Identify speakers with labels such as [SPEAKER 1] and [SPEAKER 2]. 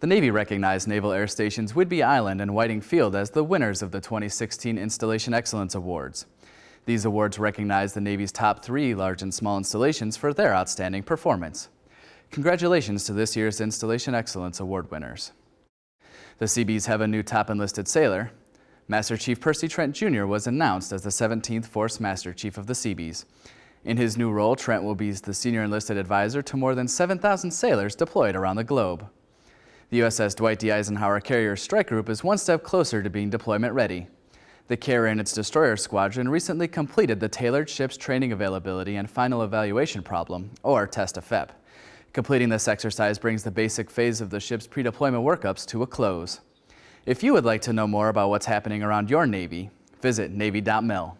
[SPEAKER 1] The Navy recognized Naval Air Stations Whidbey Island and Whiting Field as the winners of the 2016 Installation Excellence Awards. These awards recognize the Navy's top three large and small installations for their outstanding performance. Congratulations to this year's Installation Excellence Award winners. The Seabees have a new top enlisted sailor. Master Chief Percy Trent Jr. was announced as the 17th Force Master Chief of the Seabees. In his new role, Trent will be the senior enlisted advisor to more than 7,000 sailors deployed around the globe. The USS Dwight D. Eisenhower Carrier Strike Group is one step closer to being deployment ready. The carrier and its destroyer squadron recently completed the Tailored Ships Training Availability and Final Evaluation Problem, or TEST FEP. Completing this exercise brings the basic phase of the ship's pre-deployment workups to a close. If you would like to know more about what's happening around your Navy, visit Navy.mil.